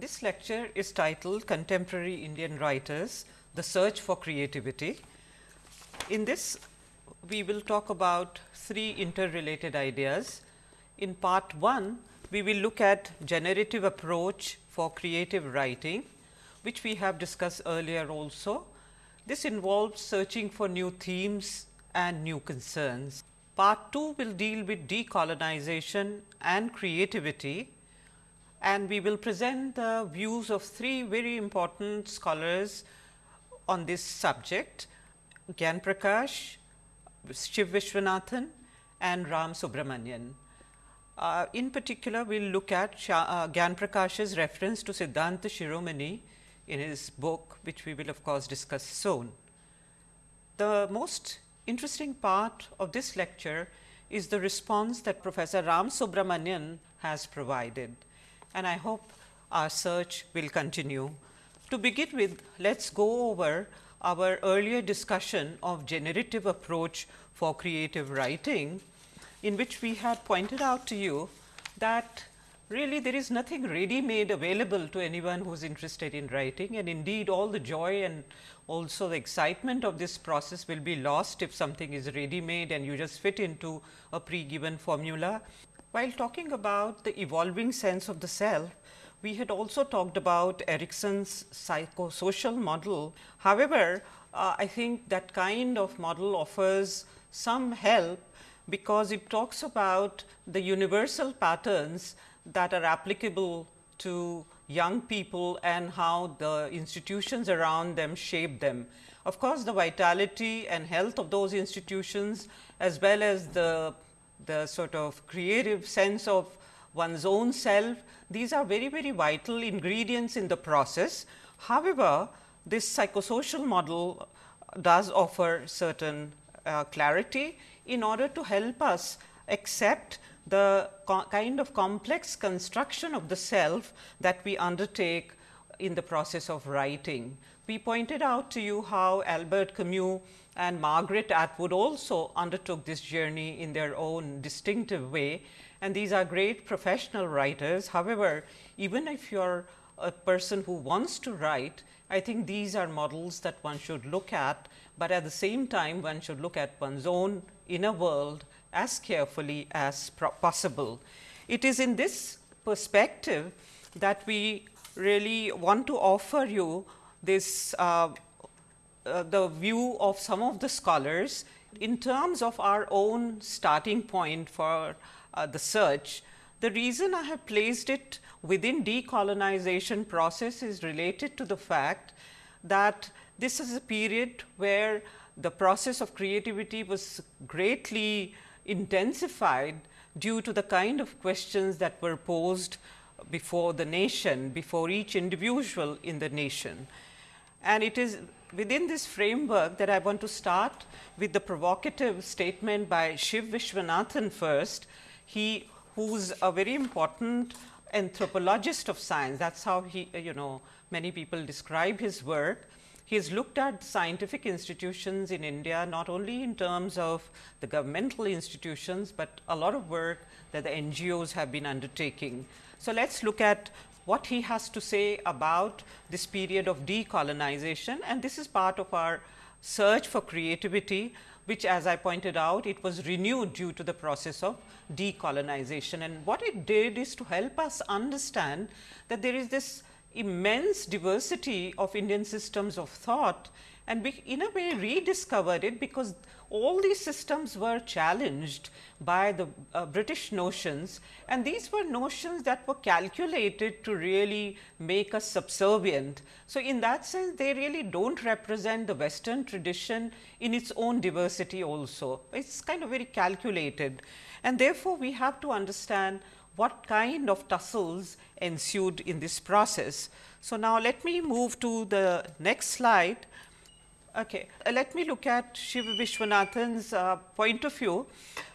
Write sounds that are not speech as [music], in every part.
This lecture is titled Contemporary Indian Writers, the Search for Creativity. In this, we will talk about three interrelated ideas. In part 1, we will look at generative approach for creative writing, which we have discussed earlier also. This involves searching for new themes and new concerns. Part 2 will deal with decolonization and creativity and we will present the views of three very important scholars on this subject Gyan Prakash, Shiv Vishwanathan and Ram Subramanian. Uh, in particular, we will look at Shah, uh, Gyan Prakash's reference to Siddhanta Shiromani in his book, which we will of course discuss soon. The most interesting part of this lecture is the response that Professor Ram Subramanian has provided and I hope our search will continue. To begin with, let us go over our earlier discussion of generative approach for creative writing, in which we had pointed out to you that really there is nothing ready made available to anyone who is interested in writing and indeed all the joy and also the excitement of this process will be lost if something is ready made and you just fit into a pre given formula. While talking about the evolving sense of the self, we had also talked about Erikson's psychosocial model. However, uh, I think that kind of model offers some help because it talks about the universal patterns that are applicable to young people and how the institutions around them shape them. Of course, the vitality and health of those institutions as well as the the sort of creative sense of one's own self, these are very, very vital ingredients in the process. However, this psychosocial model does offer certain uh, clarity in order to help us accept the kind of complex construction of the self that we undertake in the process of writing. We pointed out to you how Albert Camus and Margaret Atwood also undertook this journey in their own distinctive way and these are great professional writers. However, even if you are a person who wants to write, I think these are models that one should look at, but at the same time one should look at one's own inner world as carefully as possible. It is in this perspective that we really want to offer you this uh, uh, the view of some of the scholars in terms of our own starting point for uh, the search. The reason I have placed it within decolonization process is related to the fact that this is a period where the process of creativity was greatly intensified due to the kind of questions that were posed before the nation, before each individual in the nation. And it is within this framework that I want to start with the provocative statement by Shiv Vishwanathan first. He who's a very important anthropologist of science. That is how he uh, you know many people describe his work. He has looked at scientific institutions in India not only in terms of the governmental institutions, but a lot of work that the NGOs have been undertaking. So, let us look at what he has to say about this period of decolonization. And this is part of our search for creativity which as I pointed out it was renewed due to the process of decolonization. And what it did is to help us understand that there is this immense diversity of Indian systems of thought. And we in a way rediscovered it because all these systems were challenged by the uh, British notions and these were notions that were calculated to really make us subservient. So, in that sense they really do not represent the western tradition in its own diversity also. It is kind of very calculated and therefore, we have to understand what kind of tussles ensued in this process. So, now let me move to the next slide Okay. Uh, let me look at Shiva Vishwanathan's uh, point of view,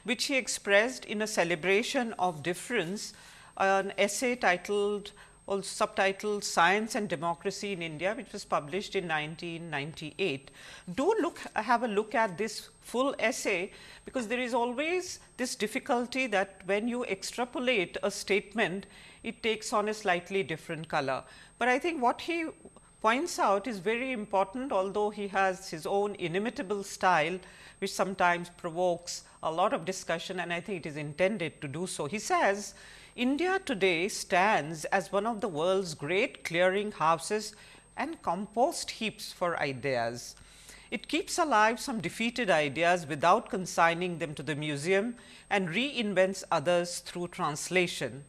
which he expressed in a celebration of difference, uh, an essay titled also subtitled Science and Democracy in India, which was published in 1998. Do look have a look at this full essay, because there is always this difficulty that when you extrapolate a statement, it takes on a slightly different color. But I think what he points out is very important, although he has his own inimitable style, which sometimes provokes a lot of discussion and I think it is intended to do so. He says, India today stands as one of the world's great clearing houses and compost heaps for ideas. It keeps alive some defeated ideas without consigning them to the museum and reinvents others through translation.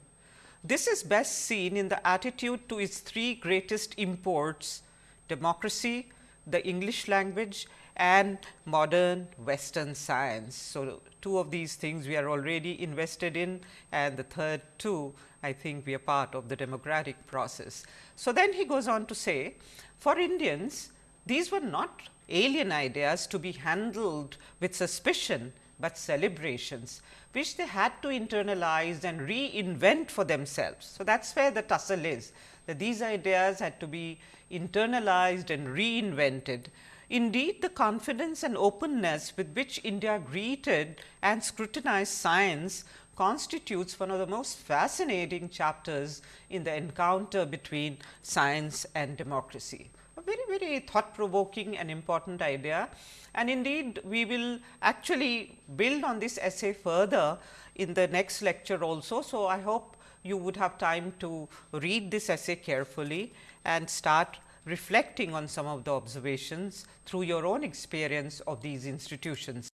This is best seen in the attitude to its three greatest imports democracy, the English language and modern western science. So, two of these things we are already invested in and the third two I think we are part of the democratic process. So, then he goes on to say for Indians these were not alien ideas to be handled with suspicion, but celebrations which they had to internalize and reinvent for themselves. So, that is where the tussle is that these ideas had to be internalized and reinvented Indeed, the confidence and openness with which India greeted and scrutinized science constitutes one of the most fascinating chapters in the encounter between science and democracy. Very, very thought provoking and important idea and indeed, we will actually build on this essay further in the next lecture also. So, I hope you would have time to read this essay carefully and start reflecting on some of the observations through your own experience of these institutions.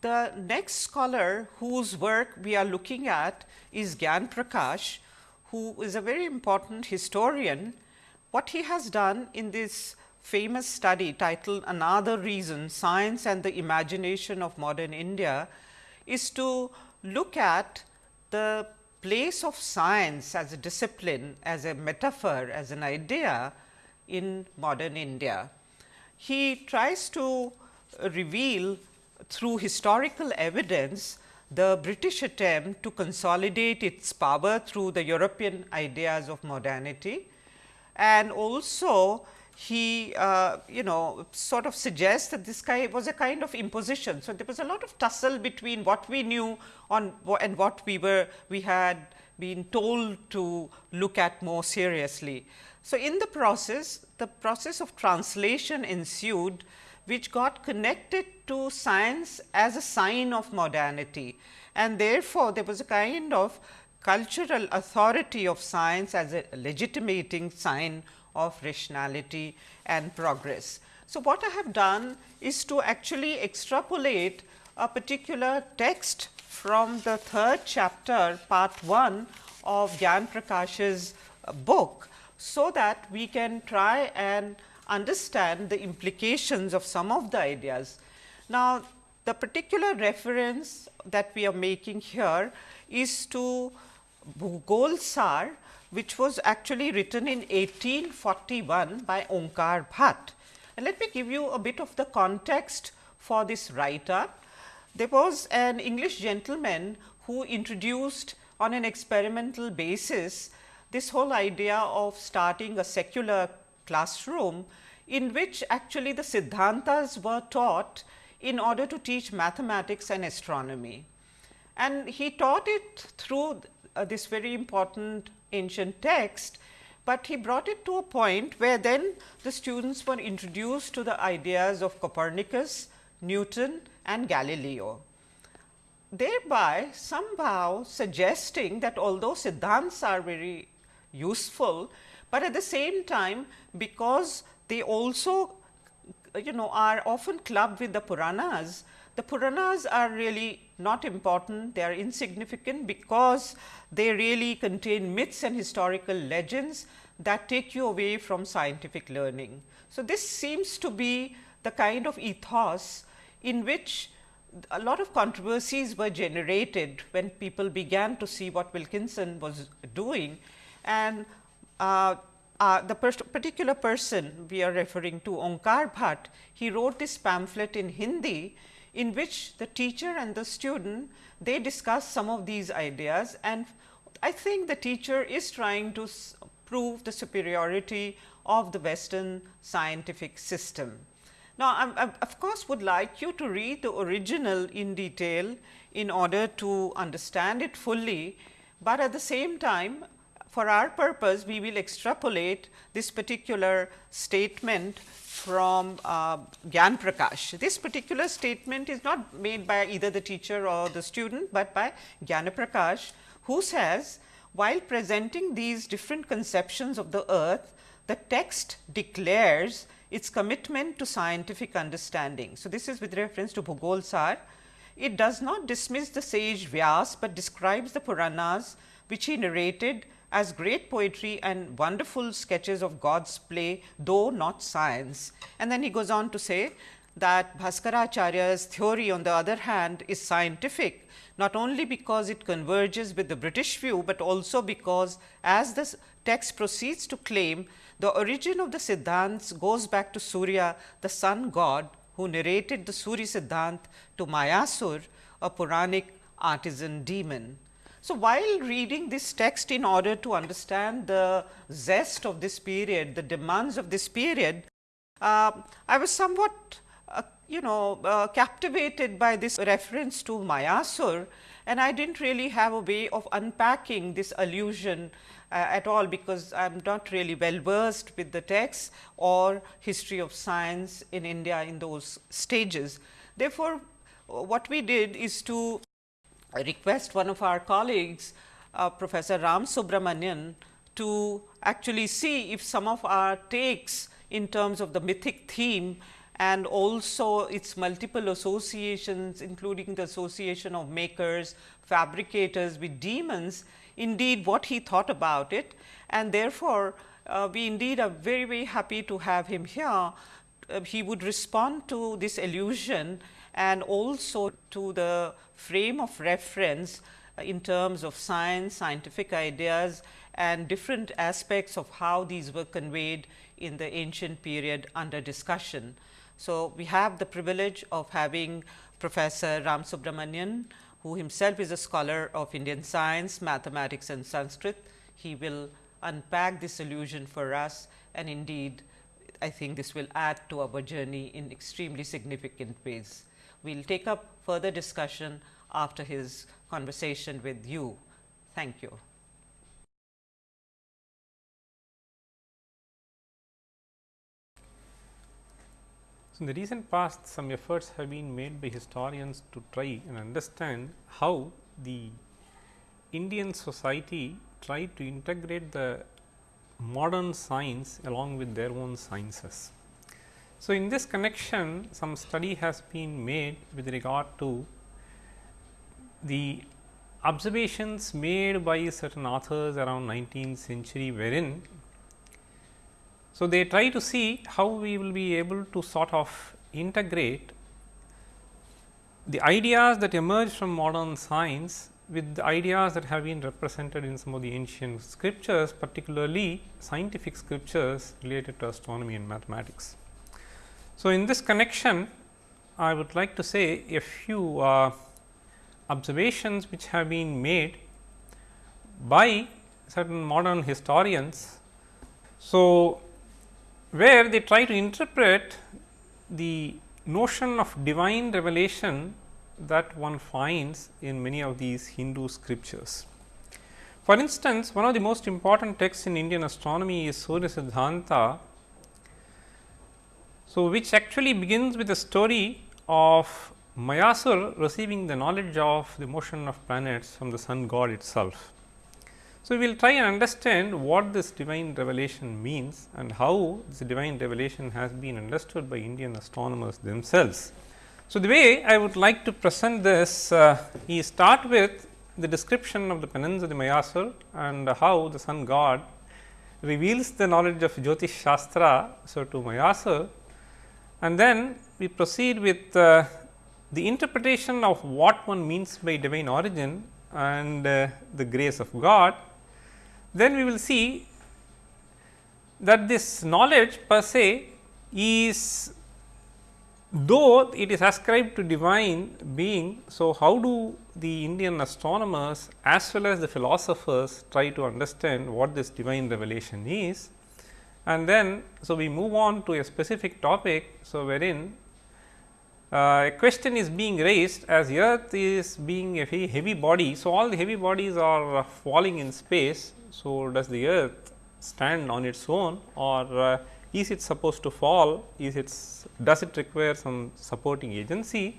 The next scholar whose work we are looking at is Gyan Prakash, who is a very important historian. What he has done in this famous study titled Another Reason Science and the Imagination of Modern India is to look at the place of science as a discipline, as a metaphor, as an idea in modern India. He tries to reveal through historical evidence the British attempt to consolidate its power through the European ideas of modernity and also he uh, you know sort of suggests that this guy was a kind of imposition. So, there was a lot of tussle between what we knew on and what we were we had been told to look at more seriously. So, in the process, the process of translation ensued, which got connected to science as a sign of modernity. And therefore, there was a kind of cultural authority of science as a legitimating sign of rationality and progress. So, what I have done is to actually extrapolate a particular text from the third chapter part 1 of Gyan Prakash's book so that we can try and understand the implications of some of the ideas. Now, the particular reference that we are making here is to Bhugol Sar, which was actually written in 1841 by Onkar Bhatt. And let me give you a bit of the context for this writer. There was an English gentleman who introduced on an experimental basis this whole idea of starting a secular classroom in which actually the Siddhantas were taught in order to teach mathematics and astronomy. And he taught it through uh, this very important ancient text, but he brought it to a point where then the students were introduced to the ideas of Copernicus, Newton and Galileo thereby somehow suggesting that although Siddhants are very useful, but at the same time because they also you know are often clubbed with the Puranas, the Puranas are really not important, they are insignificant because they really contain myths and historical legends that take you away from scientific learning. So, this seems to be the kind of ethos in which a lot of controversies were generated when people began to see what Wilkinson was doing and uh, uh, the particular person we are referring to Onkar Bhatt, he wrote this pamphlet in Hindi in which the teacher and the student they discuss some of these ideas and I think the teacher is trying to prove the superiority of the western scientific system. Now, I, I, of course, would like you to read the original in detail in order to understand it fully, but at the same time for our purpose we will extrapolate this particular statement from uh, Gyan Prakash. This particular statement is not made by either the teacher or the student, but by Gyan Prakash who says while presenting these different conceptions of the earth, the text declares its commitment to scientific understanding. So, this is with reference to Bhugol Sar. It does not dismiss the sage Vyas, but describes the Puranas which he narrated as great poetry and wonderful sketches of God's play, though not science. And then he goes on to say that Bhaskaracharya's theory on the other hand is scientific, not only because it converges with the British view, but also because as the text proceeds to claim the origin of the Siddhants goes back to Surya, the sun god who narrated the Surya Siddhant to Mayasur, a Puranic artisan demon. So, while reading this text in order to understand the zest of this period, the demands of this period, uh, I was somewhat uh, you know uh, captivated by this reference to Mayasur and I did not really have a way of unpacking this allusion uh, at all, because I am not really well versed with the text or history of science in India in those stages. Therefore, what we did is to request one of our colleagues uh, Professor Ram Subramanian to actually see if some of our takes in terms of the mythic theme and also its multiple associations including the association of makers, fabricators with demons indeed what he thought about it and therefore, uh, we indeed are very very happy to have him here. Uh, he would respond to this illusion and also to the frame of reference uh, in terms of science, scientific ideas and different aspects of how these were conveyed in the ancient period under discussion. So, we have the privilege of having Professor Ram Subramanian, who himself is a scholar of Indian science, mathematics and Sanskrit. He will unpack this illusion for us and indeed, I think this will add to our journey in extremely significant ways. We will take up further discussion after his conversation with you. Thank you. So, in the recent past some efforts have been made by historians to try and understand how the Indian society tried to integrate the modern science along with their own sciences. So, in this connection some study has been made with regard to the observations made by certain authors around 19th century wherein so they try to see how we will be able to sort of integrate the ideas that emerge from modern science with the ideas that have been represented in some of the ancient scriptures particularly scientific scriptures related to astronomy and mathematics. So, in this connection I would like to say a few uh, observations which have been made by certain modern historians. So, where they try to interpret the notion of divine revelation that one finds in many of these Hindu scriptures. For instance, one of the most important texts in Indian astronomy is Surya Siddhanta so, which actually begins with the story of Mayasur receiving the knowledge of the motion of planets from the sun god itself. So, we will try and understand what this divine revelation means and how this divine revelation has been understood by Indian astronomers themselves. So, the way I would like to present this uh, is start with the description of the penance of the Mayasur and how the sun god reveals the knowledge of Jyotish Shastra. So, to Mayasur and then we proceed with uh, the interpretation of what one means by divine origin and uh, the grace of God. Then we will see that this knowledge per se is though it is ascribed to divine being. So, how do the Indian astronomers as well as the philosophers try to understand what this divine revelation is? And then, so we move on to a specific topic. So, wherein uh, a question is being raised as earth is being a very heavy body. So, all the heavy bodies are uh, falling in space. So, does the earth stand on its own or uh, is it supposed to fall? Is it does it require some supporting agency?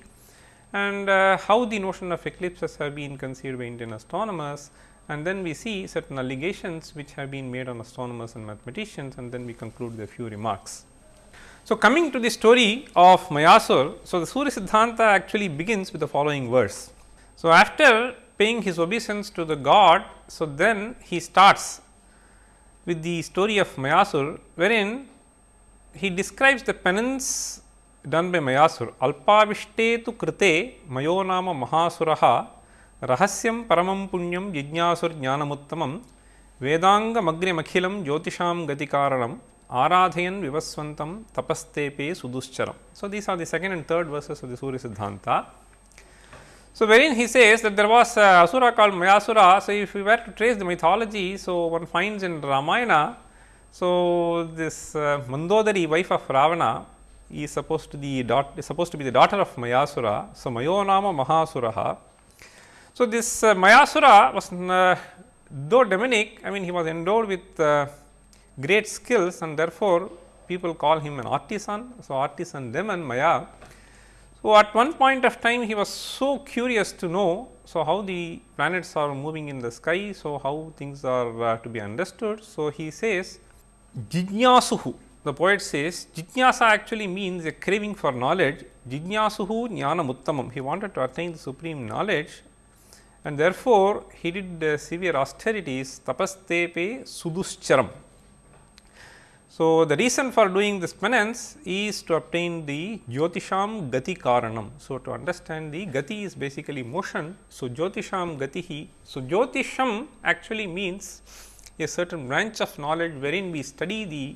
And uh, how the notion of eclipses have been conceived by Indian astronomers and then we see certain allegations which have been made on astronomers and mathematicians and then we conclude with a few remarks. So, coming to the story of Mayasur, so the Surya Siddhanta actually begins with the following verse. So, after paying his obeisance to the god, so then he starts with the story of Mayasur, wherein he describes the penance done by Mayasur. Alpavishte tu krite mayo nama mahasuraha paramam punyam jijnasur jnanamuttamam vedanga magrimakhilam jyotisham gatikaranam Aradhayan Vivaswantam Tapastepe Suduscharam. So, these are the second and third verses of the Surya Siddhanta. So, wherein he says that there was a Asura called Mayasura. So, if we were to trace the mythology, so one finds in Ramayana, so this uh, Mandodari wife of Ravana is supposed to be the daughter of Mayasura. So, Mayonama Mahasuraha. So, this uh, Mayasura was uh, though demonic, I mean he was endowed with uh, great skills and therefore, people call him an artisan. So, artisan demon Maya. So, at one point of time he was so curious to know. So, how the planets are moving in the sky. So, how things are uh, to be understood. So, he says Jijnasuhu the poet says Jijnasa actually means a craving for knowledge Jijnasuhu jnana muttamam he wanted to attain the supreme knowledge and therefore, he did uh, severe austerities tapastepe suduscharam so, the reason for doing this penance is to obtain the Jyotisham Gati Karanam. So, to understand the Gati is basically motion. So, Jyotisham Gatihi. So, Jyotisham actually means a certain branch of knowledge wherein we study the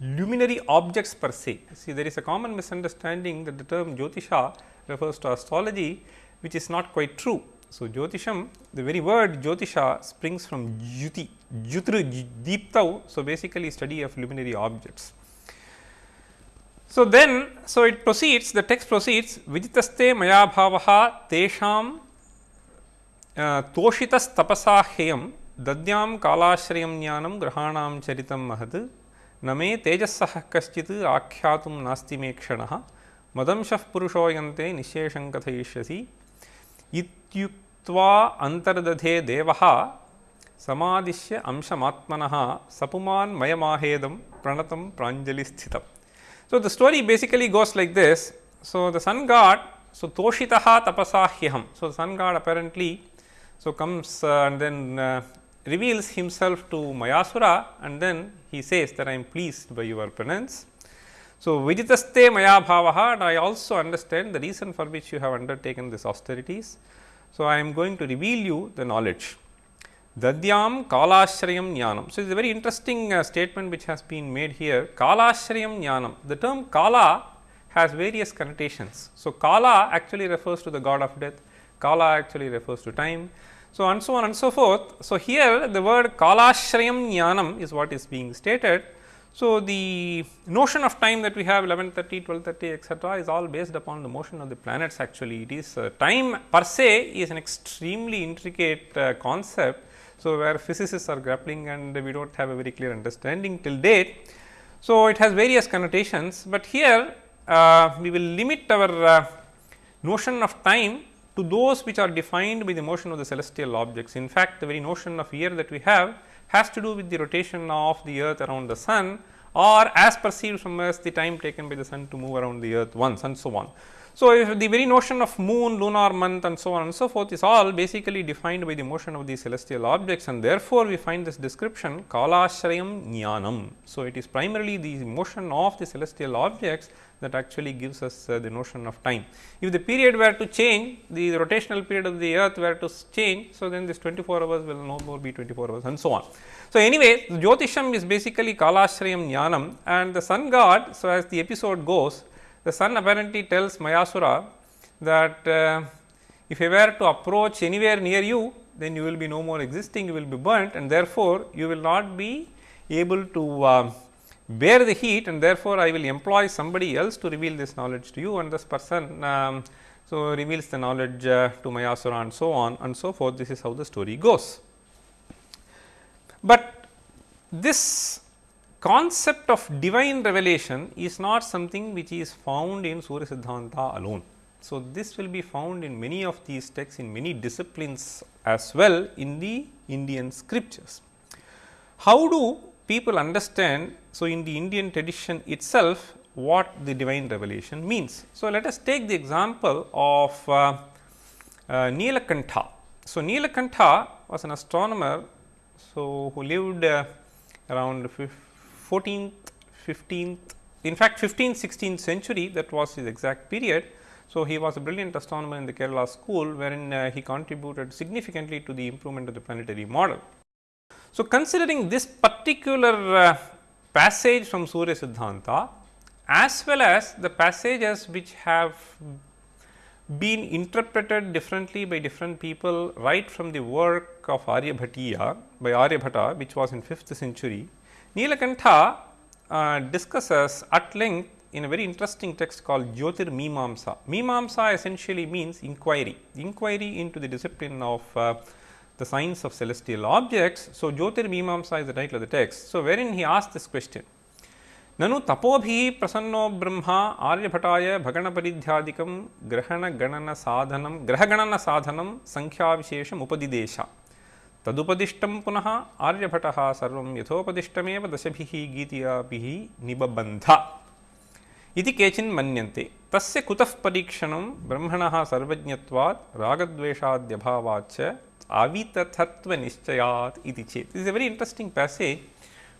luminary objects per se. See, there is a common misunderstanding that the term Jyotisha refers to astrology, which is not quite true. So, Jyotisham the very word Jyotisha springs from Jyuti, Jyutru Deeptau. So, basically study of luminary objects. So, then so it proceeds the text proceeds Vijitaste maya bhavaha tesham uh, toshitas tapasa heyam dadyam kalashrayam jnanam grahanam charitam mahad name tejasah kaschit akyatum nasti me kshanah madamshah purushoyante nishesham kathayishyasi इत्युक्त्वा अन्तर्दधे देवः समादिश्य अंशमात्मनः सपुमान् मयमाहेदं प्रणतं प्राञ्जलिस्थितम् So, the story basically goes like this. So, the sun god, so Toshitaha tapasa hyaham. So, the sun god apparently so comes uh, and then uh, reveals himself to Mayasura and then he says that I am pleased by your penance. So, Vijitaste Maya Bhavaha and I also understand the reason for which you have undertaken this austerities. So, I am going to reveal you the knowledge. Dadyam Kalashrayam Jnanam. So, it is a very interesting uh, statement which has been made here. Kalashrayam Jnanam. The term Kala has various connotations. So, Kala actually refers to the god of death, Kala actually refers to time. So, and so on and so forth. So, here the word Kalashrayam Jnanam is what is being stated. So, the notion of time that we have 1130, 1230 etcetera is all based upon the motion of the planets actually. It is uh, time per se is an extremely intricate uh, concept. So, where physicists are grappling and we do not have a very clear understanding till date. So, it has various connotations, but here uh, we will limit our uh, notion of time to those which are defined by the motion of the celestial objects. In fact, the very notion of year that we have has to do with the rotation of the earth around the sun or as perceived from us the time taken by the sun to move around the earth once and so on. So, if the very notion of moon, lunar month and so on and so forth is all basically defined by the motion of these celestial objects and therefore, we find this description kalashrayam jnanam. So, it is primarily the motion of the celestial objects that actually gives us uh, the notion of time. If the period were to change, the rotational period of the earth were to change, so then this 24 hours will no more be 24 hours and so on. So, anyway, Jyotisham is basically Kalashrayam Jnanam and the sun god. So, as the episode goes, the sun apparently tells Mayasura that uh, if I were to approach anywhere near you, then you will be no more existing, you will be burnt and therefore, you will not be able to uh, bear the heat and therefore, I will employ somebody else to reveal this knowledge to you and this person um, so reveals the knowledge uh, to Mayasura and so on and so forth. This is how the story goes. But this concept of divine revelation is not something which is found in Surya Siddhanta alone. So, this will be found in many of these texts in many disciplines as well in the Indian scriptures. How do people understand? So, in the Indian tradition itself what the divine revelation means. So, let us take the example of uh, uh, Nilakantha. So, Nilakantha was an astronomer so who lived uh, around 14th, 15th, in fact 15th, 16th century that was his exact period. So, he was a brilliant astronomer in the Kerala school wherein uh, he contributed significantly to the improvement of the planetary model. So, considering this particular uh, passage from Surya Siddhanta as well as the passages which have been interpreted differently by different people right from the work of Aryabhatiya by Aryabhata which was in 5th century. Nilakantha uh, discusses at length in a very interesting text called Jyotir Mimamsa. Mimamsa essentially means inquiry, inquiry into the discipline of uh, the science of celestial objects. So, Jyotir Mimamsa is the title of the text. So, wherein he asks this question ननु तपोभि प्रसन्नो ब्रह्मा आर्यभटाय भगणपरिध्यादिकं ग्रहणगणनसाधनं ग्रहगणनसाधनं संख्याविशेषम् उपदिदेश तदुपदिष्टं पुनः आर्यभटः सर्वं यथोपदिष्टमेव दशभिः गीतियाभिः निबबन्ध इति केचिन् मन्यन्ते तस्य कुतः परीक्षणं ब्रह्मणः सर्वज्ञत्वात् रागद्वेषाद्यभावाच्च avitatatva nischayat iti chet. This is a very interesting passage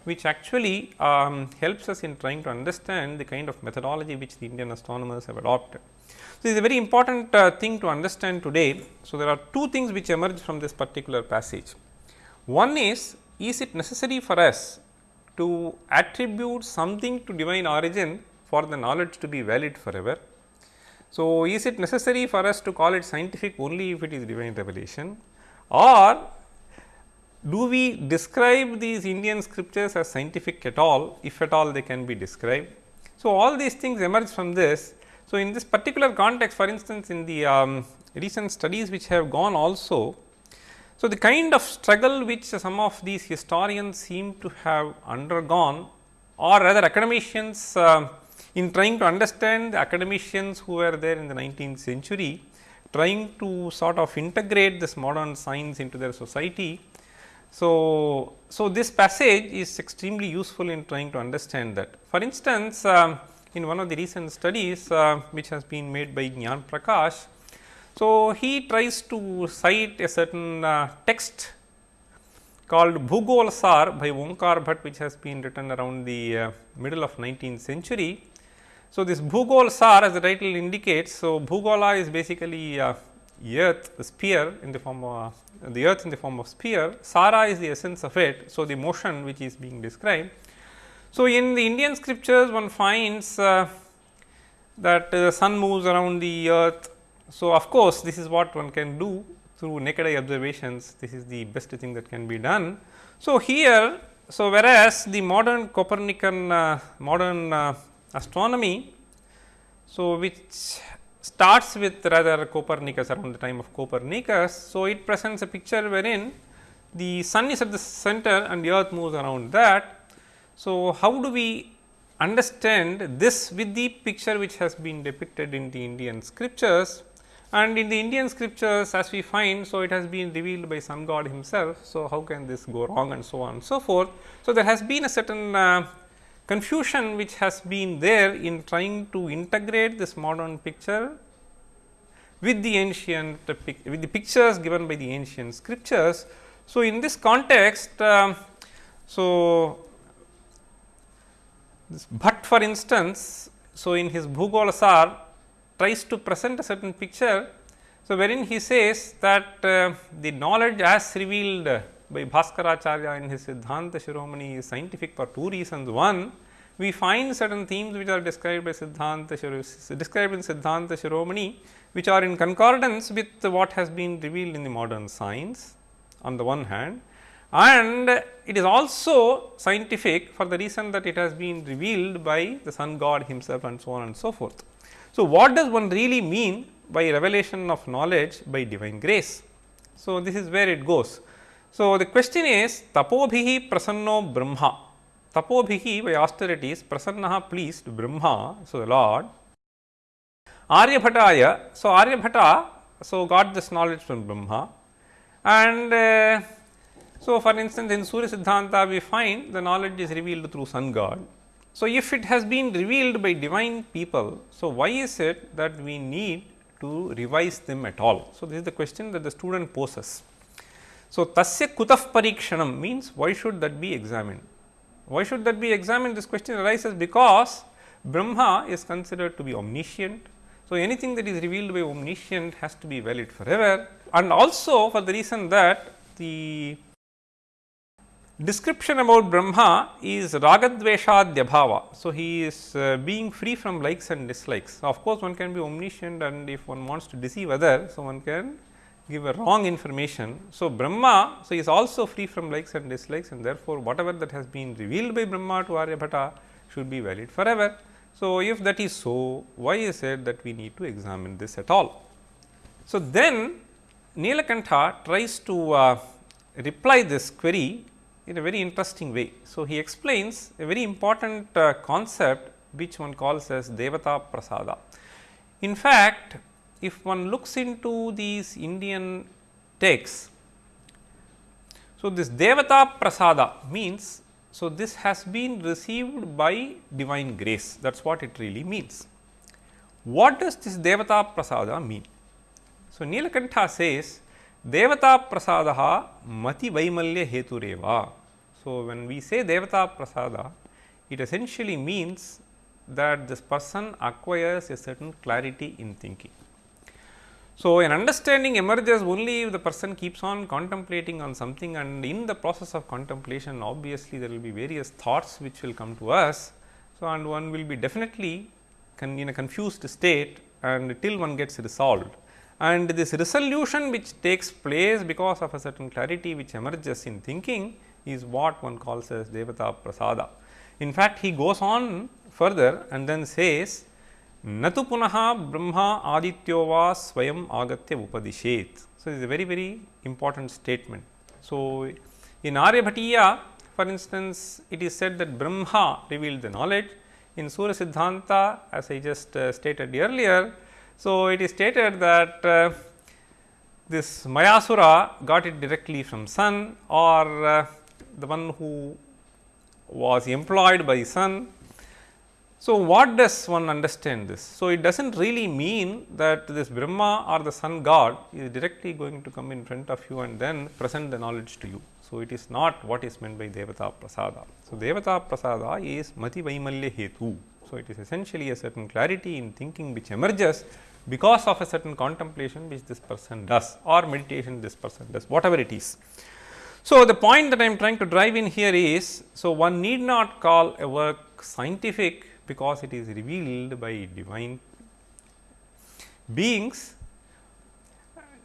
which actually um, helps us in trying to understand the kind of methodology which the Indian astronomers have adopted. So, this is a very important uh, thing to understand today. So, there are two things which emerge from this particular passage. One is, is it necessary for us to attribute something to divine origin for the knowledge to be valid forever? So, is it necessary for us to call it scientific only if it is divine revelation or do we describe these Indian scriptures as scientific at all, if at all they can be described. So, all these things emerge from this. So, in this particular context for instance, in the um, recent studies which have gone also, so the kind of struggle which some of these historians seem to have undergone or rather academicians uh, in trying to understand the academicians who were there in the 19th century, trying to sort of integrate this modern science into their society so, so this passage is extremely useful in trying to understand that. For instance, um, in one of the recent studies uh, which has been made by Gyan Prakash, so he tries to cite a certain uh, text called Bhugol Sar by Omkar Bhatt which has been written around the uh, middle of 19th century. So, this Bhugol Sar as the title indicates, so Bhugola is basically uh, earth sphere in the form of the earth in the form of sphere, Sara is the essence of it. So, the motion which is being described. So, in the Indian scriptures one finds uh, that the uh, sun moves around the earth. So, of course, this is what one can do through naked eye observations, this is the best thing that can be done. So, here, so whereas the modern Copernican uh, modern uh, astronomy, so which starts with rather Copernicus around the time of Copernicus. So, it presents a picture wherein the sun is at the center and the earth moves around that. So, how do we understand this with the picture which has been depicted in the Indian scriptures and in the Indian scriptures as we find. So, it has been revealed by some god himself. So, how can this go wrong and so on and so forth. So, there has been a certain uh, confusion which has been there in trying to integrate this modern picture with the ancient with the pictures given by the ancient scriptures. So, in this context, uh, so this Bhatt for instance, so in his Bhugolasar tries to present a certain picture. So, wherein he says that uh, the knowledge as revealed by Bhaskaracharya in his Siddhanta Shiromani is scientific for two reasons. One, we find certain themes which are described by Siddhanta described in Siddhanta Shiromani, which are in concordance with what has been revealed in the modern science on the one hand and it is also scientific for the reason that it has been revealed by the sun god himself and so on and so forth. So, what does one really mean by revelation of knowledge by divine grace? So, this is where it goes. So, the question is tapobhihi prasanno brahma, tapobhihi by austerities prasannaha pleased brahma, so the Lord Aryabhataya, so Aryabhata, so got this knowledge from Brahma and uh, so, for instance, in Surya Siddhanta we find the knowledge is revealed through sun god. So, if it has been revealed by divine people, so why is it that we need to revise them at all? So, this is the question that the student poses. So, tasya kutaf parikshanam means why should that be examined? Why should that be examined? This question arises because Brahma is considered to be omniscient. So, anything that is revealed by omniscient has to be valid forever and also for the reason that the description about Brahma is ragadveshadhyabhava. So, he is uh, being free from likes and dislikes. of course, one can be omniscient and if one wants to deceive others, so one can give a wrong information. So, Brahma so he is also free from likes and dislikes and therefore, whatever that has been revealed by Brahma to Aryabhata should be valid forever. So, if that is so, why is it that we need to examine this at all? So, then Nilakantha tries to uh, reply this query in a very interesting way. So, he explains a very important uh, concept which one calls as Devata Prasada. In fact, if one looks into these Indian texts, so this Devata Prasada means, so this has been received by divine grace that is what it really means. What does this Devata Prasada mean? So, Nilakantha says Devata prasadaha mati vaimalya hetureva. So, when we say Devata prasada, it essentially means that this person acquires a certain clarity in thinking. So, an understanding emerges only if the person keeps on contemplating on something and in the process of contemplation obviously there will be various thoughts which will come to us. So, and one will be definitely in a confused state and till one gets resolved and this resolution which takes place because of a certain clarity which emerges in thinking is what one calls as Devata Prasada. In fact, he goes on further and then says Brahma adityo va swayam agatya upadishet. So, it is a very very important statement. So, in Aryabhatiya for instance, it is said that Brahma revealed the knowledge. In Surya Siddhanta as I just uh, stated earlier, so, it is stated that uh, this Mayasura got it directly from sun or uh, the one who was employed by sun. So, what does one understand this? So, it does not really mean that this Brahma or the sun god is directly going to come in front of you and then present the knowledge to you. So, it is not what is meant by Devata Prasada. So, Devata Prasada is Mati Vaimalya Hetu. So, it is essentially a certain clarity in thinking which emerges because of a certain contemplation which this person does or meditation this person does whatever it is. So, the point that I am trying to drive in here is, so one need not call a work scientific because it is revealed by divine beings.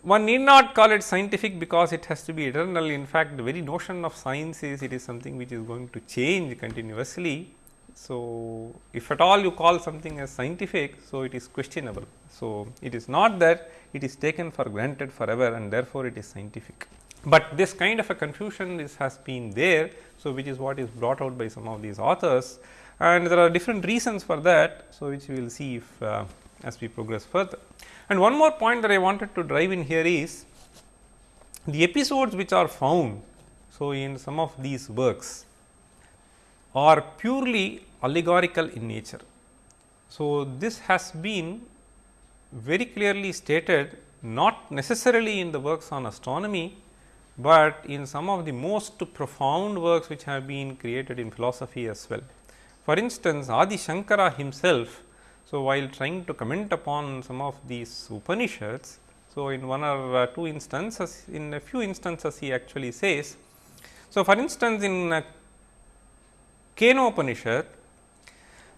One need not call it scientific because it has to be eternal. In fact, the very notion of science is it is something which is going to change continuously so, if at all you call something as scientific, so it is questionable. So, it is not that it is taken for granted forever and therefore, it is scientific. But this kind of a confusion is has been there. So, which is what is brought out by some of these authors and there are different reasons for that. So, which we will see if uh, as we progress further. And one more point that I wanted to drive in here is the episodes which are found. So, in some of these works are purely allegorical in nature. So, this has been very clearly stated not necessarily in the works on astronomy, but in some of the most profound works which have been created in philosophy as well. For instance, Adi Shankara himself, so while trying to comment upon some of these Upanishads, so in one or uh, two instances, in a few instances he actually says. So, for instance, in uh, Kenopanishad,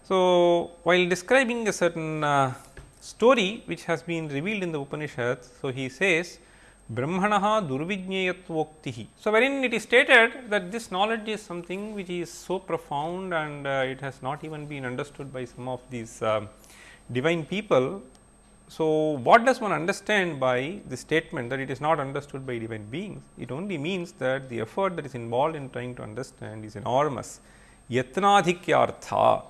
So, while describing a certain uh, story which has been revealed in the Upanishads, so he says Brahmanaha Durvijneyatwoktihi. So, wherein it is stated that this knowledge is something which is so profound and uh, it has not even been understood by some of these uh, divine people. So, what does one understand by the statement that it is not understood by divine beings? It only means that the effort that is involved in trying to understand is enormous. Yatnadhikyartha.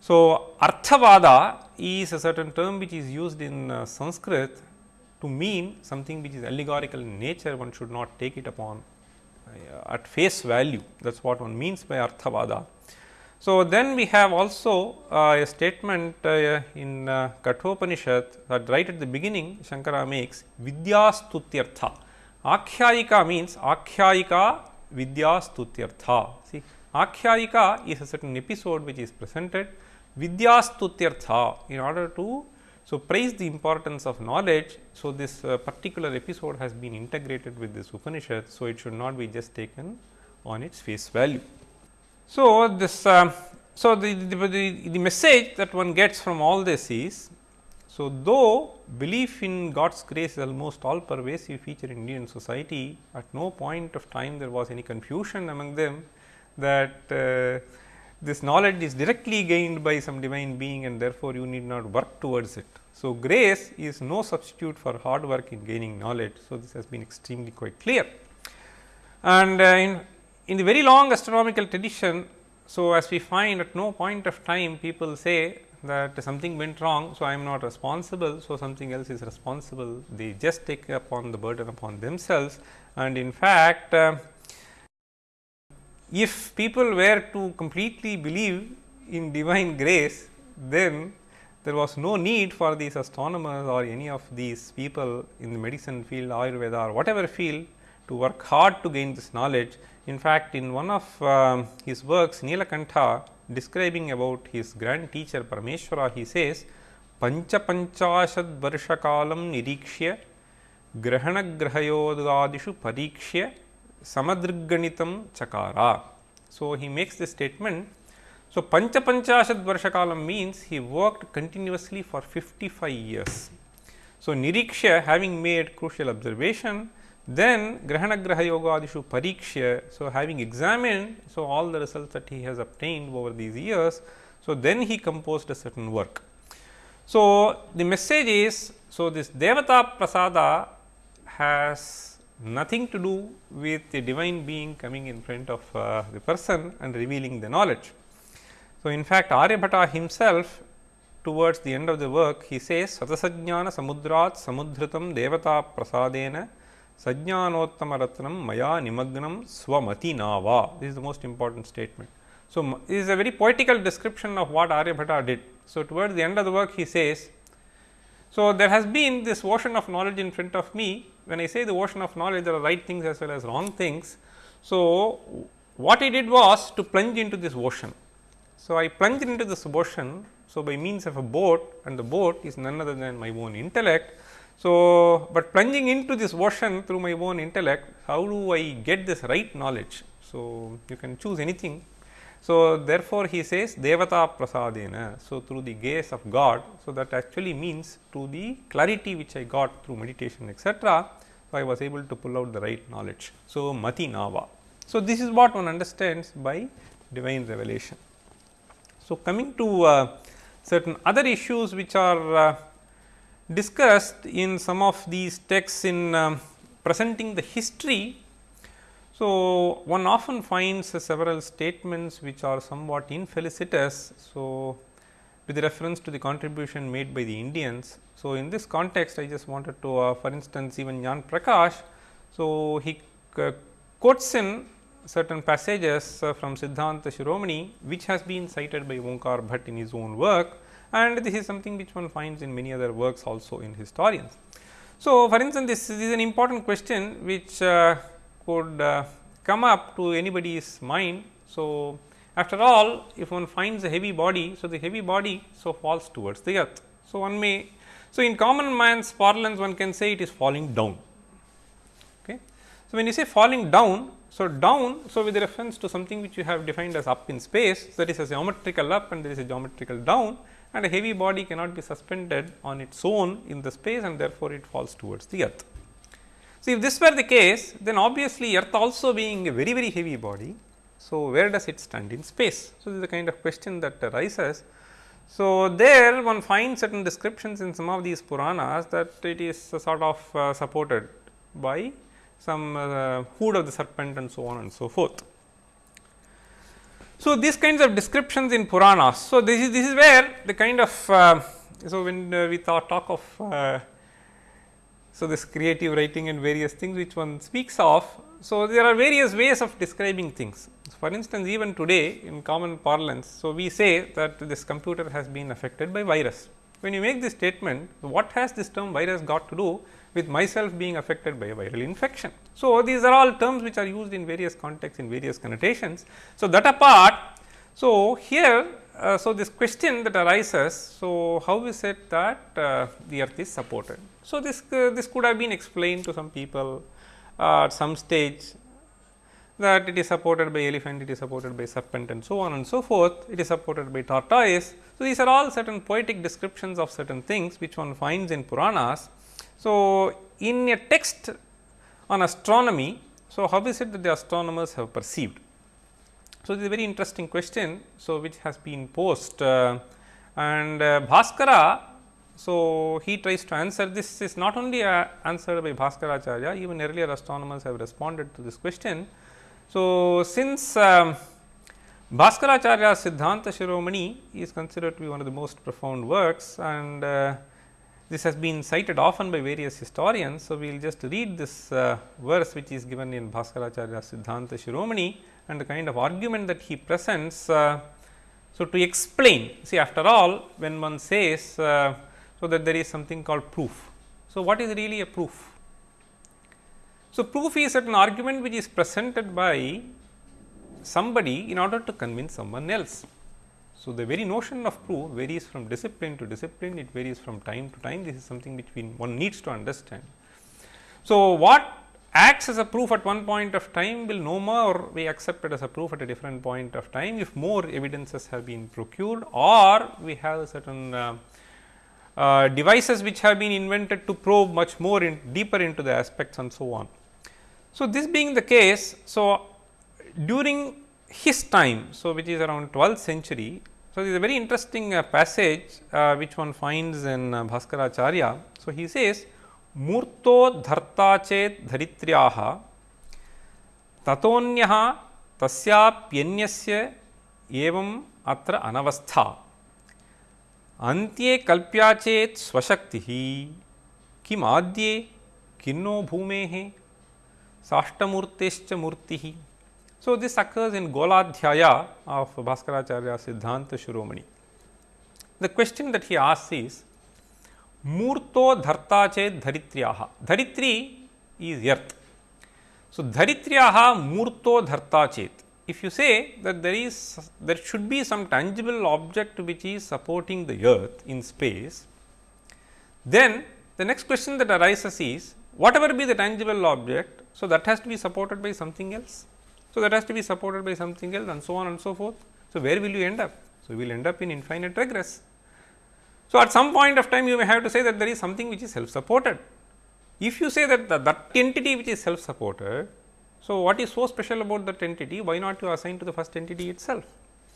So, Arthavada is a certain term which is used in uh, Sanskrit to mean something which is allegorical in nature, one should not take it upon uh, at face value. That is what one means by Arthavada. So, then we have also uh, a statement uh, in uh, Kathopanishad that right at the beginning Shankara makes Vidyastutyartha. Akhyayika means Akhyayika Vidyastutyartha. See, Akhyayika is a certain episode which is presented Vidyastutyartha in order to so, praise the importance of knowledge. So, this uh, particular episode has been integrated with this Upanishad. So, it should not be just taken on its face value. So, this uh, so the, the, the, the message that one gets from all this is so though belief in God's grace is almost all pervasive feature in Indian society at no point of time there was any confusion among them that uh, this knowledge is directly gained by some divine being and therefore, you need not work towards it. So, grace is no substitute for hard work in gaining knowledge. So, this has been extremely quite clear. And uh, in, in the very long astronomical tradition, so as we find at no point of time people say that something went wrong. So, I am not responsible. So, something else is responsible. They just take upon the burden upon themselves and in fact, uh, if people were to completely believe in divine grace, then there was no need for these astronomers or any of these people in the medicine field, Ayurveda or whatever field to work hard to gain this knowledge. In fact, in one of um, his works, Nilakantha describing about his grand teacher Parameshwara, he says, varshakalam nirikshya grahanagrahayodgadishu parikshya samadriganitam chakara. So, he makes this statement. So, pancha panchashad varshakalam means he worked continuously for 55 years. So, niriksha having made crucial observation, then grahana graha yoga adishu pariksha. So, having examined so all the results that he has obtained over these years. So, then he composed a certain work. So, the message is, so this Devata Prasada has nothing to do with the divine being coming in front of uh, the person and revealing the knowledge. So, in fact, Aryabhata himself towards the end of the work he says Satasajnana samudrat samudhritam devata prasadena sajnanottama ratnam maya nimagnam swamati nava. This is the most important statement. So, this is a very poetical description of what Aryabhata did. So, towards the end of the work he says, so there has been this ocean of knowledge in front of me when I say the ocean of knowledge, there are right things as well as wrong things. So, what he did was to plunge into this ocean. So, I plunged into this ocean. So, by means of a boat and the boat is none other than my own intellect. So, but plunging into this ocean through my own intellect, how do I get this right knowledge? So, you can choose anything. So, therefore, he says Devata Prasadena. So, through the gaze of God. So, that actually means to the clarity which I got through meditation etc. So, I was able to pull out the right knowledge. So, Mati Nava. So, this is what one understands by divine revelation. So, coming to uh, certain other issues which are uh, discussed in some of these texts in um, presenting the history. So, one often finds uh, several statements which are somewhat infelicitous. So, with reference to the contribution made by the Indians so, in this context I just wanted to uh, for instance even Jnana Prakash. So, he uh, quotes in certain passages uh, from Siddhanta Shiromani which has been cited by Onkar Bhatt in his own work and this is something which one finds in many other works also in historians. So, for instance, this is an important question which uh, could uh, come up to anybody's mind. So, after all if one finds a heavy body, so the heavy body so falls towards the earth. So, one may so, in common man's parlance one can say it is falling down. Okay. So, when you say falling down So, down, so with reference to something which you have defined as up in space, there is a geometrical up and there is a geometrical down and a heavy body cannot be suspended on its own in the space and therefore, it falls towards the earth. So, if this were the case, then obviously, earth also being a very very heavy body. So, where does it stand in space? So, this is the kind of question that arises. So, there one finds certain descriptions in some of these Puranas that it is sort of uh, supported by some uh, hood of the serpent and so on and so forth. So, these kinds of descriptions in Puranas. So, this is this is where the kind of uh, so when uh, we thought, talk of uh, so this creative writing and various things which one speaks of. So, there are various ways of describing things. For instance, even today in common parlance, so we say that this computer has been affected by virus. When you make this statement, what has this term virus got to do with myself being affected by a viral infection. So, these are all terms which are used in various contexts in various connotations. So, that apart, so here, uh, so this question that arises, so how is it that uh, the earth is supported? So, this, uh, this could have been explained to some people at some stage that it is supported by elephant, it is supported by serpent and so on and so forth, it is supported by tortoise. So, these are all certain poetic descriptions of certain things which one finds in Puranas so, in a text on astronomy, so how is it that the astronomers have perceived? So, this is a very interesting question, so which has been posed uh, and uh, Bhaskara. So, he tries to answer this is not only uh, answered by Bhaskaracharya, even earlier astronomers have responded to this question. So, since um, Bhaskaracharya Siddhanta Shiromani is considered to be one of the most profound works and uh, this has been cited often by various historians. So, we will just read this uh, verse which is given in Bhaskaracharya Siddhanta Shiromani and the kind of argument that he presents. Uh, so, to explain, see after all when one says, uh, so that there is something called proof. So, what is really a proof? So, proof is an argument which is presented by somebody in order to convince someone else. So, the very notion of proof varies from discipline to discipline, it varies from time to time, this is something which we, one needs to understand. So, what acts as a proof at one point of time will no more be accepted as a proof at a different point of time, if more evidences have been procured or we have certain uh, uh, devices which have been invented to probe much more in deeper into the aspects and so on. So, this being the case, so during his time, so which is around 12th century. So, this is a very interesting uh, passage uh, which one finds in uh, Bhaskaracharya. So, he says मूर्तो धर्ता चेत् धरित्र्याः ततोऽन्यः तस्याप्यन्यस्य एवम् अत्र अनवस्था अन्त्ये कल्प्या चेत् स्वशक्तिः किमाद्ये किन्नो भूमेः साष्टमूर्तेश्च मूर्तिः So, this occurs in Goladhyaya of Bhaskaracharya Siddhanta Shiromani. The question that he asks is Murto dharta chet dharitriyaha. Dharitri is earth. So, dharitriyaha murto dharta chet. If you say that there is there should be some tangible object which is supporting the earth in space, then the next question that arises is whatever be the tangible object, so that has to be supported by something else. So, that has to be supported by something else and so on and so forth. So, where will you end up? So, you will end up in infinite regress. So, at some point of time you may have to say that there is something which is self supported. If you say that the, that entity which is self supported, so what is so special about that entity, why not you assign to the first entity itself.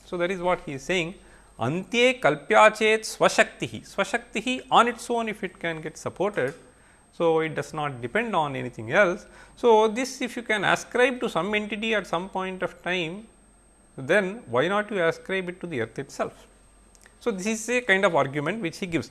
So, that is what he is saying Antye kalpyachet swashaktihi, swashaktihi on its own if it can get supported so, it does not depend on anything else. So, this if you can ascribe to some entity at some point of time, then why not you ascribe it to the earth itself. So, this is a kind of argument which he gives.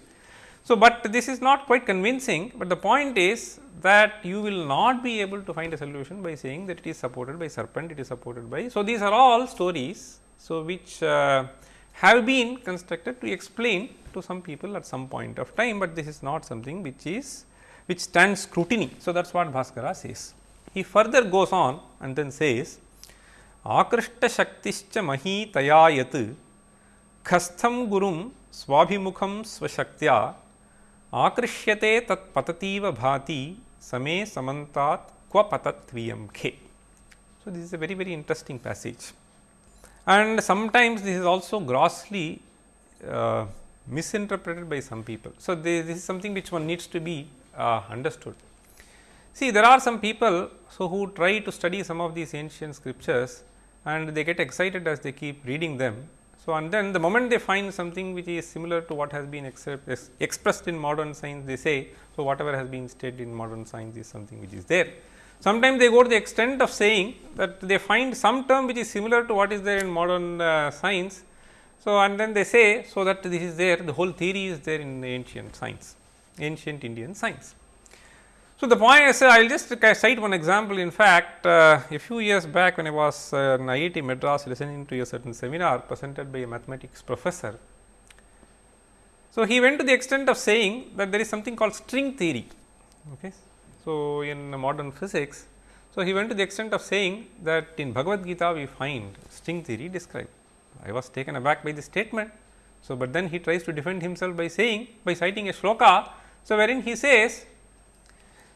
So, but this is not quite convincing, but the point is that you will not be able to find a solution by saying that it is supported by serpent, it is supported by. So, these are all stories, so which uh, have been constructed to explain to some people at some point of time, but this is not something which is which stands scrutiny. So, that is what Bhaskara says. He further goes on and then says आकृष्ट शक्तिश्च मही तया यत् खस्थं गुरुं स्वाभिमुखं स्वशक्त्या आकृष्यते तत् पततीव भाति समे समन्तात् क्व पतत्वीयं खे So, this is a very very interesting passage and sometimes this is also grossly uh, misinterpreted by some people. So, this, this, is something which one needs to be uh, understood. See there are some people so who try to study some of these ancient scriptures and they get excited as they keep reading them. So, and then the moment they find something which is similar to what has been expressed in modern science they say, so whatever has been stated in modern science is something which is there. Sometimes they go to the extent of saying that they find some term which is similar to what is there in modern uh, science. So, and then they say, so that this is there the whole theory is there in the ancient science, ancient Indian science. So, the point is I will just cite one example in fact, uh, a few years back when I was uh, in IIT Madras listening to a certain seminar presented by a mathematics professor. So, he went to the extent of saying that there is something called string theory. Okay. So, in modern physics, so he went to the extent of saying that in Bhagavad Gita we find string theory described. I was taken aback by the statement. So, but then he tries to defend himself by saying by citing a shloka. So, wherein he says,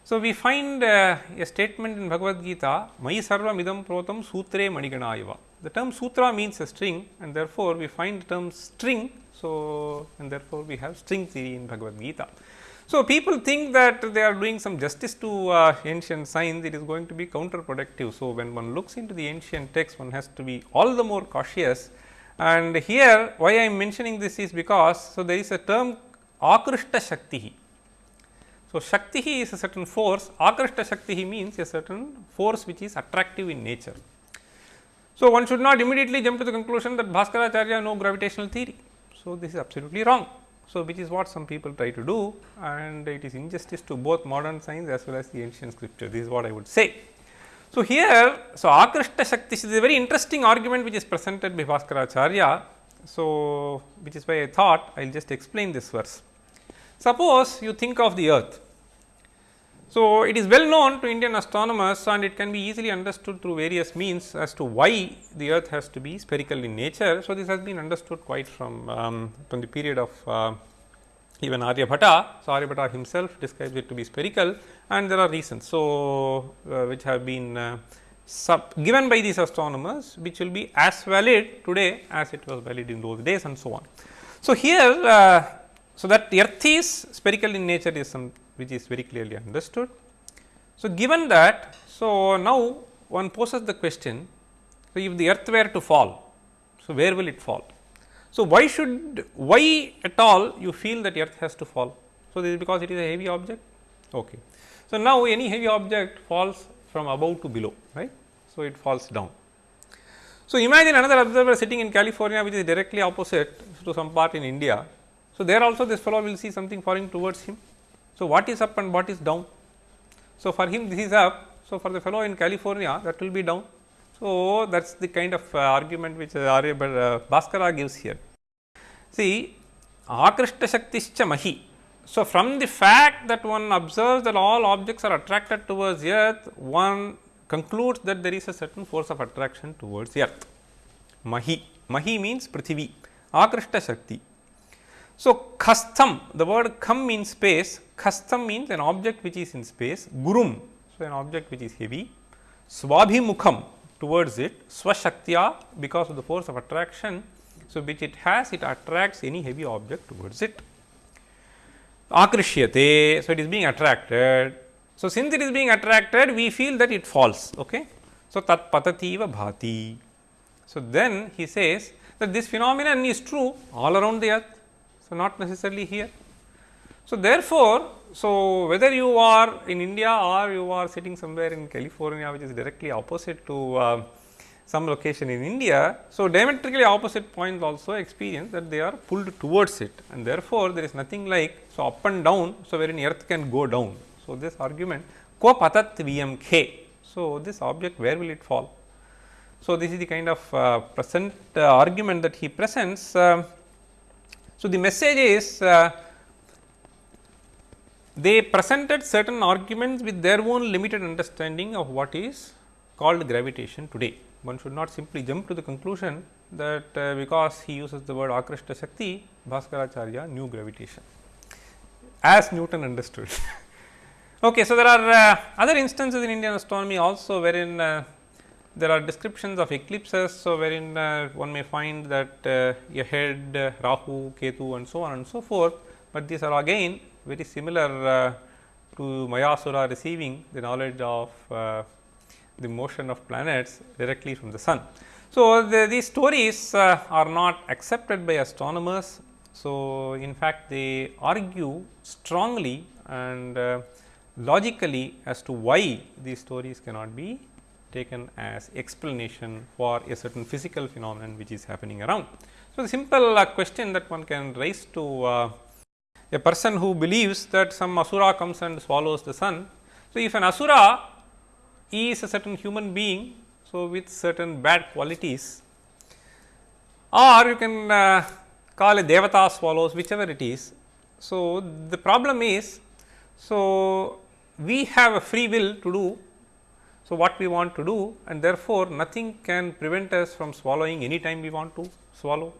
so we find uh, a statement in Bhagavad Gita, Mai sarva midam protam sutre maniganaiva. The term sutra means a string and therefore, we find the term string. So, and therefore, we have string theory in Bhagavad Gita. So, people think that they are doing some justice to uh, ancient science, it is going to be counterproductive. So, when one looks into the ancient text, one has to be all the more cautious. And here, why I am mentioning this is because, so there is a term Akrishta Shakti. So, Shakti is a certain force, Akrishta Shakti means a certain force which is attractive in nature. So, one should not immediately jump to the conclusion that Bhaskaracharya no gravitational theory. So, this is absolutely wrong. So, which is what some people try to do and it is injustice to both modern science as well as the ancient scripture. This is what I would say. So, here, so Akrishta Shakti is a very interesting argument which is presented by Bhaskaracharya. So, which is why I thought I will just explain this verse. Suppose you think of the earth. So, it is well known to Indian astronomers and it can be easily understood through various means as to why the earth has to be spherical in nature. So, this has been understood quite from, um, from the period of uh, even Aryabhata. So, Aryabhata himself describes it to be spherical and there are reasons. So, uh, which have been uh, given by these astronomers which will be as valid today as it was valid in those days and so on. So, here uh, so that earth is spherical in nature is some which is very clearly understood. So, given that, so now one poses the question, so if the earth were to fall, so where will it fall? So, why should, why at all you feel that earth has to fall? So, this is because it is a heavy object? Okay. So, now any heavy object falls from above to below, right. So, it falls down. So, imagine another observer sitting in California which is directly opposite to some part in India. So, there also this fellow will see something falling towards him so, what is up and what is down? So, for him this is up. So, for the fellow in California that will be down. So, that is the kind of uh, argument which uh, uh, Bhaskara gives here. See Akrishta Shaktischa Mahi. So, from the fact that one observes that all objects are attracted towards earth, one concludes that there is a certain force of attraction towards earth. Mahi, Mahi means Prithvi, Akrishta Shakti. So, kastham the word kam means space, kastham means an object which is in space, gurum so an object which is heavy, swabhimukham towards it, swashaktya because of the force of attraction. So, which it has it attracts any heavy object towards it. Akrishyate, so it is being attracted. So, since it is being attracted we feel that it falls. Okay. So, tat patativa bhati. So, then he says that this phenomenon is true all around the earth so, not necessarily here. So, therefore, so whether you are in India or you are sitting somewhere in California which is directly opposite to uh, some location in India. So, diametrically opposite points also experience that they are pulled towards it and therefore, there is nothing like so up and down. So, wherein earth can go down. So, this argument ko patat vmk. So, this object where will it fall? So, this is the kind of uh, present uh, argument that he presents uh, so, the message is uh, they presented certain arguments with their own limited understanding of what is called gravitation today. One should not simply jump to the conclusion that uh, because he uses the word Akrishta Shakti, Bhaskaracharya knew gravitation as Newton understood. [laughs] okay, so, there are uh, other instances in Indian astronomy also wherein uh, there are descriptions of eclipses. So, wherein uh, one may find that uh, a head uh, Rahu, Ketu and so on and so forth, but these are again very similar uh, to Mayasura receiving the knowledge of uh, the motion of planets directly from the sun. So, the, these stories uh, are not accepted by astronomers. So, in fact, they argue strongly and logically as to why these stories cannot be taken as explanation for a certain physical phenomenon which is happening around. So, the simple uh, question that one can raise to uh, a person who believes that some asura comes and swallows the sun. So, if an asura is a certain human being, so with certain bad qualities or you can uh, call a devata swallows whichever it is. So, the problem is, so we have a free will to do so, what we want to do and therefore, nothing can prevent us from swallowing any time we want to swallow.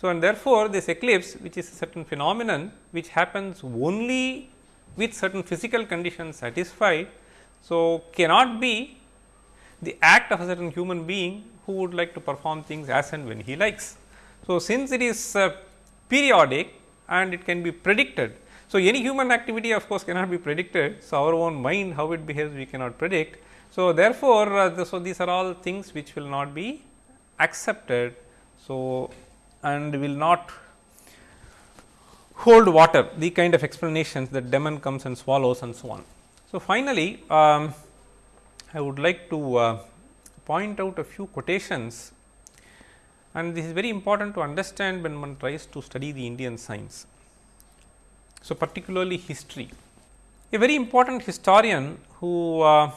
So, and therefore, this eclipse which is a certain phenomenon which happens only with certain physical conditions satisfied. So, cannot be the act of a certain human being who would like to perform things as and when he likes. So, since it is uh, periodic and it can be predicted. So, any human activity of course, cannot be predicted. So, our own mind how it behaves we cannot predict. So, therefore, uh, so these are all things which will not be accepted. So, and will not hold water the kind of explanations that demon comes and swallows and so on. So, finally, um, I would like to uh, point out a few quotations and this is very important to understand when one tries to study the Indian science. So, particularly history. A very important historian who uh,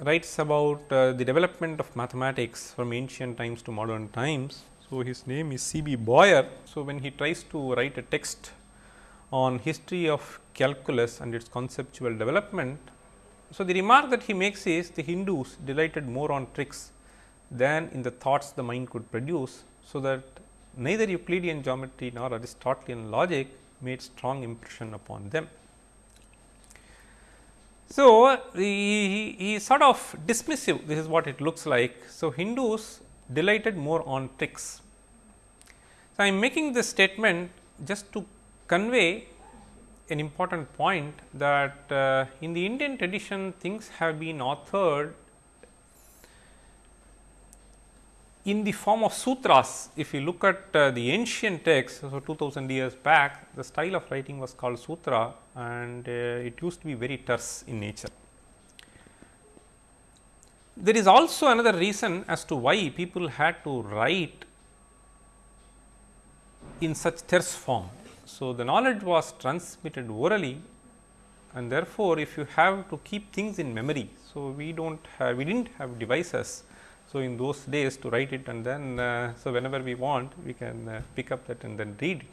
writes about uh, the development of mathematics from ancient times to modern times. So, his name is C. B. Boyer. So, when he tries to write a text on history of calculus and its conceptual development. So, the remark that he makes is the Hindus delighted more on tricks than in the thoughts the mind could produce. So, that neither Euclidean geometry nor Aristotelian logic made strong impression upon them. So, he, he is sort of dismissive this is what it looks like. So, Hindus delighted more on tricks. So, I am making this statement just to convey an important point that uh, in the Indian tradition things have been authored in the form of sutras. If you look at uh, the ancient texts, so 2000 years back, the style of writing was called sutra and uh, it used to be very terse in nature. There is also another reason as to why people had to write in such terse form. So, the knowledge was transmitted orally and therefore, if you have to keep things in memory. So, we do not have we did not have devices so, in those days to write it and then, uh, so whenever we want we can uh, pick up that and then read it.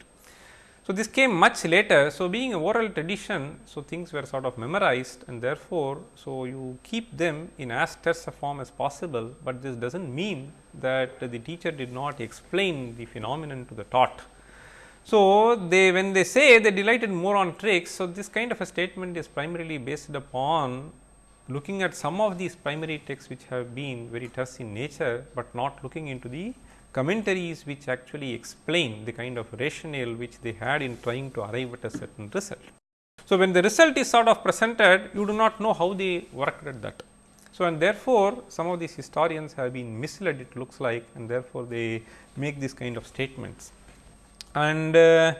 So, this came much later. So, being a oral tradition, so things were sort of memorized and therefore, so you keep them in as terse a form as possible, but this does not mean that the teacher did not explain the phenomenon to the taught. So, they when they say they delighted more on tricks, so this kind of a statement is primarily based upon looking at some of these primary texts which have been very terse in nature, but not looking into the commentaries which actually explain the kind of rationale which they had in trying to arrive at a certain result. So, when the result is sort of presented, you do not know how they worked at that. So, and therefore, some of these historians have been misled it looks like and therefore, they make this kind of statements. And uh,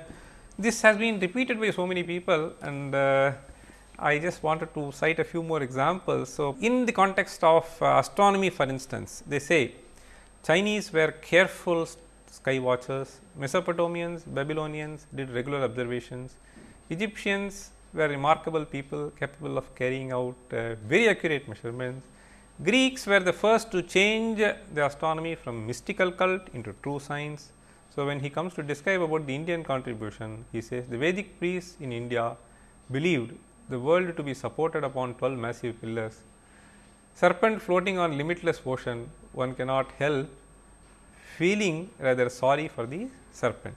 this has been repeated by so many people and uh, I just wanted to cite a few more examples. So, in the context of uh, astronomy for instance, they say Chinese were careful sky watchers, Mesopotamians, Babylonians did regular observations, Egyptians were remarkable people capable of carrying out uh, very accurate measurements. Greeks were the first to change the astronomy from mystical cult into true science. So, when he comes to describe about the Indian contribution, he says the Vedic priests in India believed the world to be supported upon 12 massive pillars. Serpent floating on limitless ocean, one cannot help feeling rather sorry for the serpent.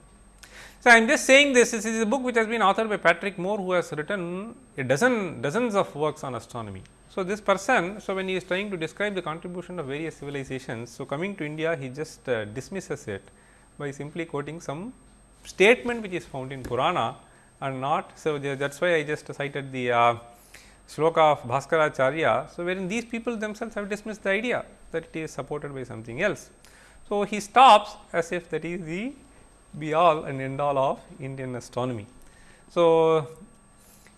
So, I am just saying this, this is a book which has been authored by Patrick Moore, who has written a dozen dozens of works on astronomy. So, this person, so when he is trying to describe the contribution of various civilizations, so coming to India he just uh, dismisses it by simply quoting some statement which is found in Purana and not. So, that is why I just cited the uh, shloka of Bhaskaracharya. So, wherein these people themselves have dismissed the idea that it is supported by something else. So, he stops as if that is the be all and end all of Indian astronomy. So,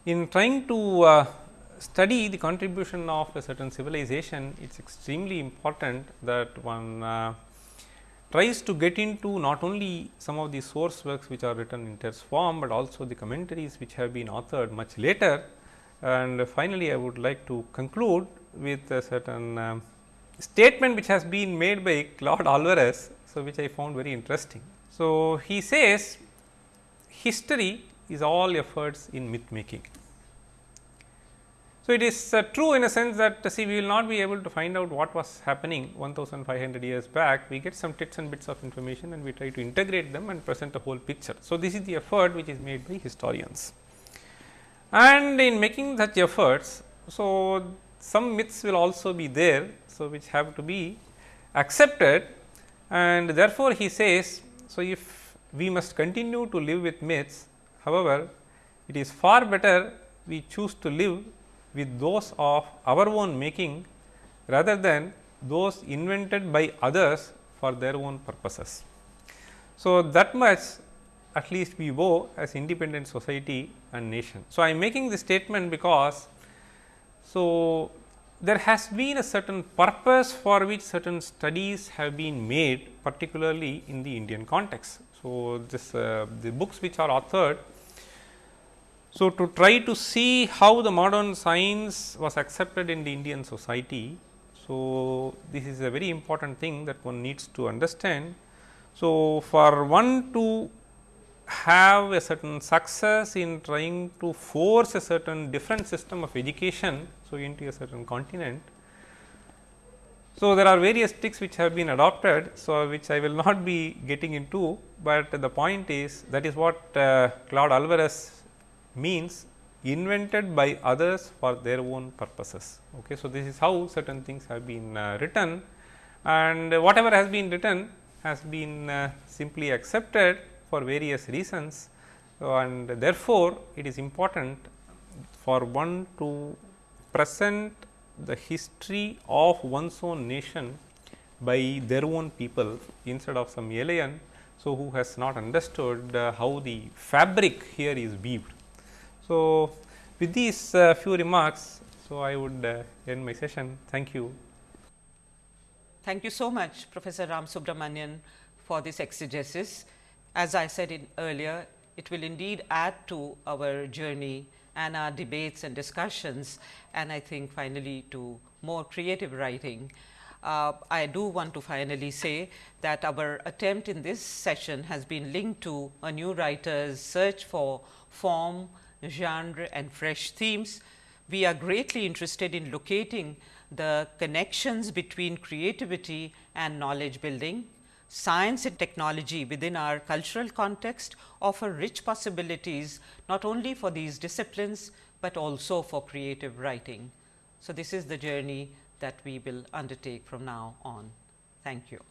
in trying to uh, study the contribution of a certain civilization, it is extremely important that one uh, tries to get into not only some of the source works which are written in terse form, but also the commentaries which have been authored much later. And finally, I would like to conclude with a certain um, statement which has been made by Claude Alvares, so which I found very interesting. So, he says history is all efforts in myth making. So, it is uh, true in a sense that uh, see we will not be able to find out what was happening 1500 years back. We get some bits and bits of information and we try to integrate them and present a whole picture. So, this is the effort which is made by historians. And in making such efforts, so some myths will also be there. So, which have to be accepted and therefore, he says, so if we must continue to live with myths, however, it is far better we choose to live with those of our own making rather than those invented by others for their own purposes. So, that much at least we owe as independent society and nation. So, I am making this statement because, so there has been a certain purpose for which certain studies have been made particularly in the Indian context. So, this uh, the books which are authored so, to try to see how the modern science was accepted in the Indian society. So, this is a very important thing that one needs to understand. So, for one to have a certain success in trying to force a certain different system of education, so into a certain continent. So, there are various tricks which have been adopted, so which I will [laughs] not be getting into, but the point is that is what uh, Claude Alvares means invented by others for their own purposes. Okay. So, this is how certain things have been uh, written and whatever has been written has been uh, simply accepted for various reasons and therefore, it is important for one to present the history of one's own nation by their own people instead of some alien. So, who has not understood uh, how the fabric here is weaved. So, with these uh, few remarks, so I would uh, end my session. Thank you. Thank you so much, Professor Ramasubramanian, for this exegesis. As I said in earlier, it will indeed add to our journey and our debates and discussions, and I think finally to more creative writing. Uh, I do want to finally say that our attempt in this session has been linked to a new writer's search for form, genre and fresh themes. We are greatly interested in locating the connections between creativity and knowledge building. Science and technology within our cultural context offer rich possibilities not only for these disciplines, but also for creative writing. So, this is the journey that we will undertake from now on. Thank you.